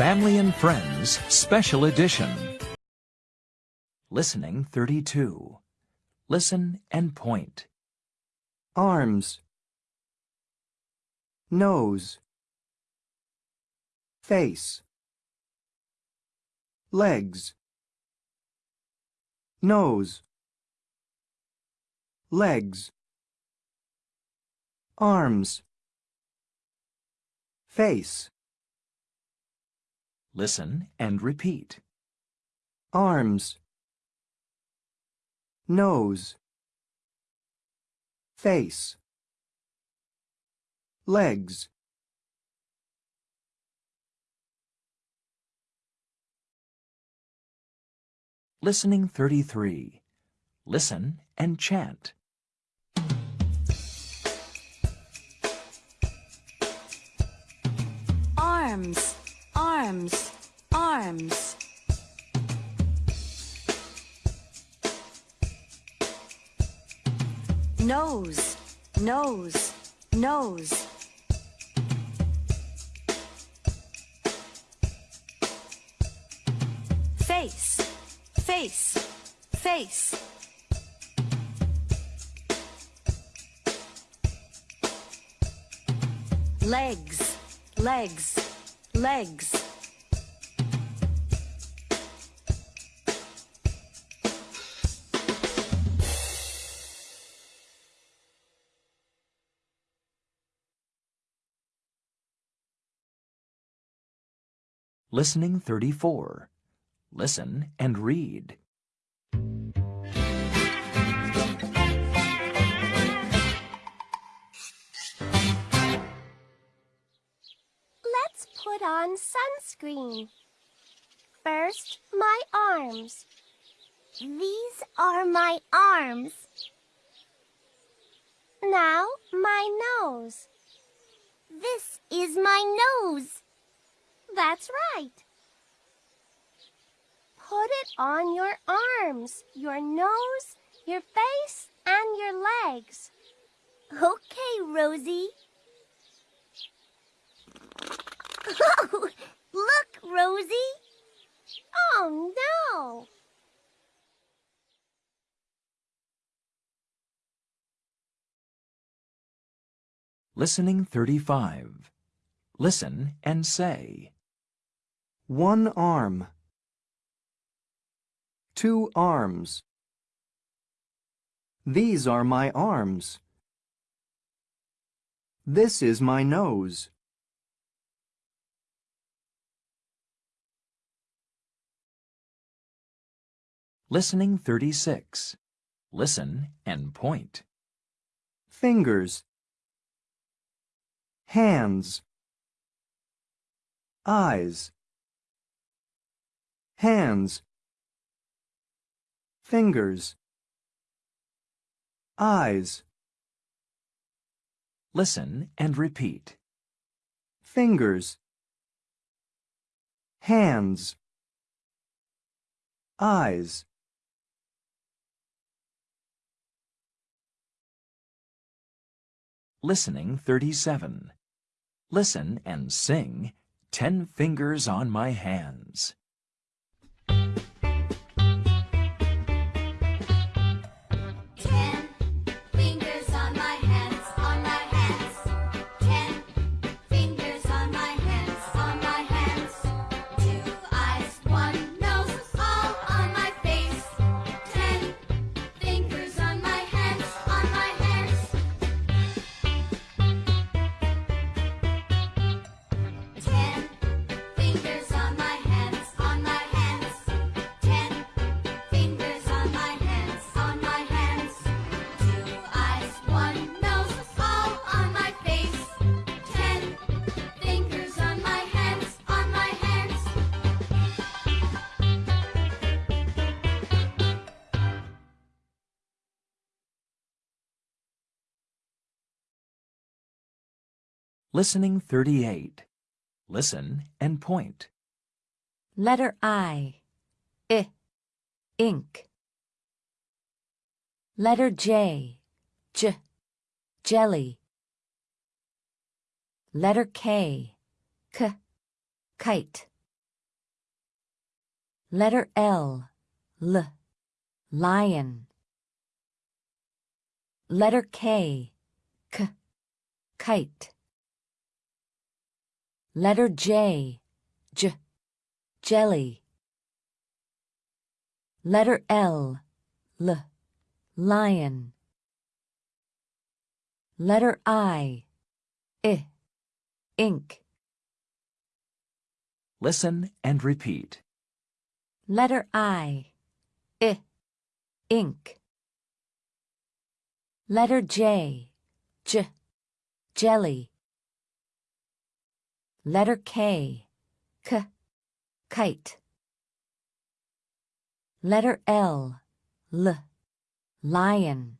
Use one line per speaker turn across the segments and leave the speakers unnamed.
Family and Friends Special Edition. Listening 32. Listen and point.
arms, nose, face, legs, nose, legs, arms, face,
Listen and repeat.
arms, nose, face, legs,
Listening 33. Listen and chant.
arms, arms, arms. Nose, nose, nose. Face, face, face. Legs, legs, legs.
Listening 34. Listen and read.
Let's put on sunscreen. First, my arms. These are my arms. Now, my nose. This is my nose. That's right. Put it on your arms, your nose, your face, and your legs. Okay, Rosie. Oh, look, Rosie. Oh, no.
Listening 35. Listen and say.
One arm, two arms. These are my arms. This is my nose.
Listening 36. Listen and point.
fingers, hands, eyes, hands, fingers, eyes,
Listen and repeat.
fingers, hands, eyes.
Listening 37. Listen and sing Ten Fingers on My Hands. Listening 38. Listen and point.
Letter I. I. Ink. Letter J. J. Jelly. Letter K. K. Kite.
Letter L. L. Lion. Letter K. K. Kite. Letter J. J. Jelly. Letter L. L. Lion. Letter I. I. Ink.
Listen and repeat.
Letter I. I. Ink. Letter J. J. Jelly. Letter K. K. Kite. Letter L. L. Lion.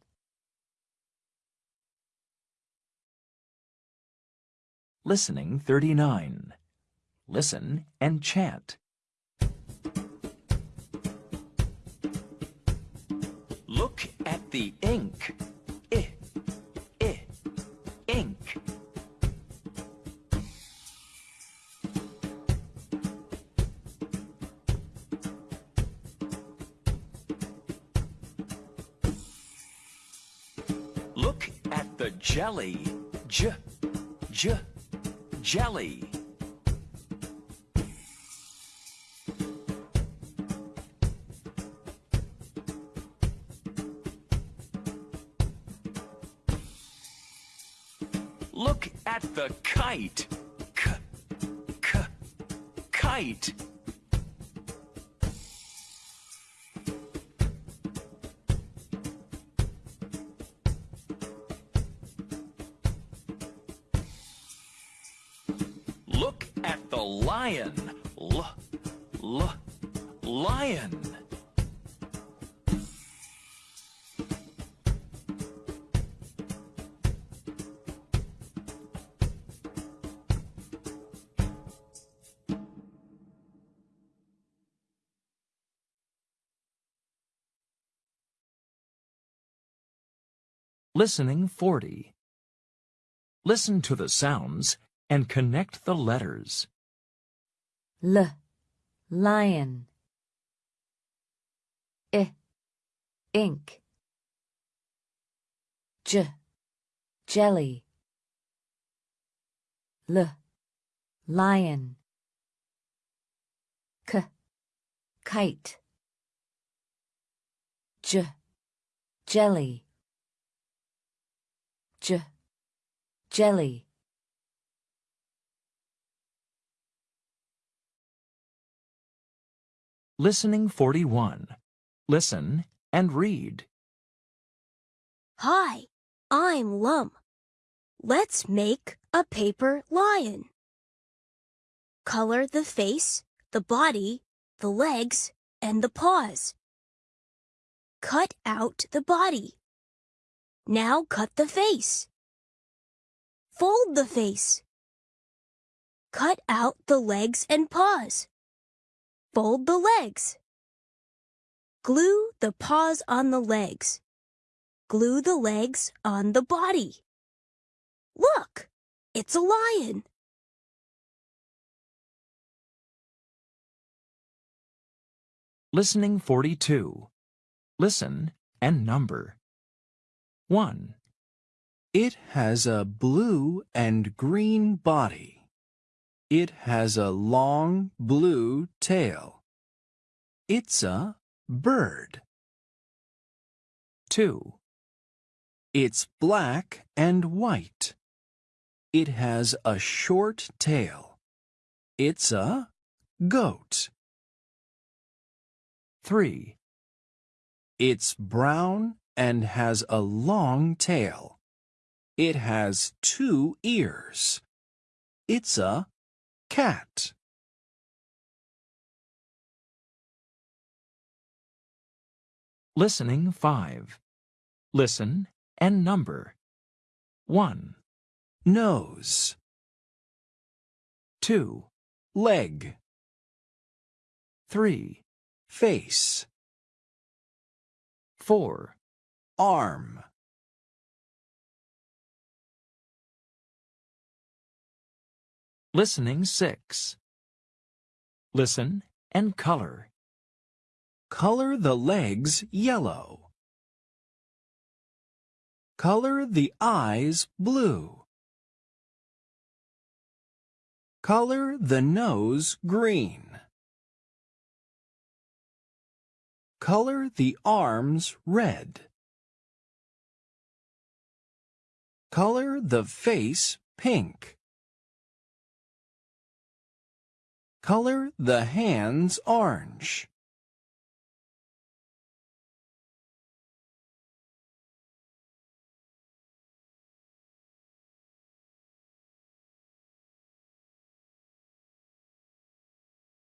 Listening 39. Listen and chant. Look at the ink. The jelly. J, j, jelly. Look at the kite. K, k, kite. Lion. L, l, lion. Listening 40. Listen to the sounds and connect the letters.
L. Lion. I. Ink. J. Jelly. L. Lion. K. Kite. J. Jelly. J. Jelly.
Listening 41. Listen and read.
Hi, I'm Lum. Let's make a paper lion. Color the face, the body, the legs, and the paws. Cut out the body. Now cut the face. Fold the face. Cut out the legs and paws. Fold the legs. Glue the paws on the legs. Glue the legs on the body. Look, it's a lion.
Listening 42. Listen and number. 1,
It has a blue and green body. It has a long blue tail. It's a bird.
2,
It's black and white. It has a short tail. It's a goat.
3,
It's brown and has a long tail. It has two ears. It's a cat.
Listening 5. Listen and number. 1,
Nose,
2,
leg,
3,
face,
4,
arm,
Listening 6. Listen and color.
Color the legs yellow. Color the eyes blue. Color the nose green. Color the arms red. Color the face pink. Color the hands orange.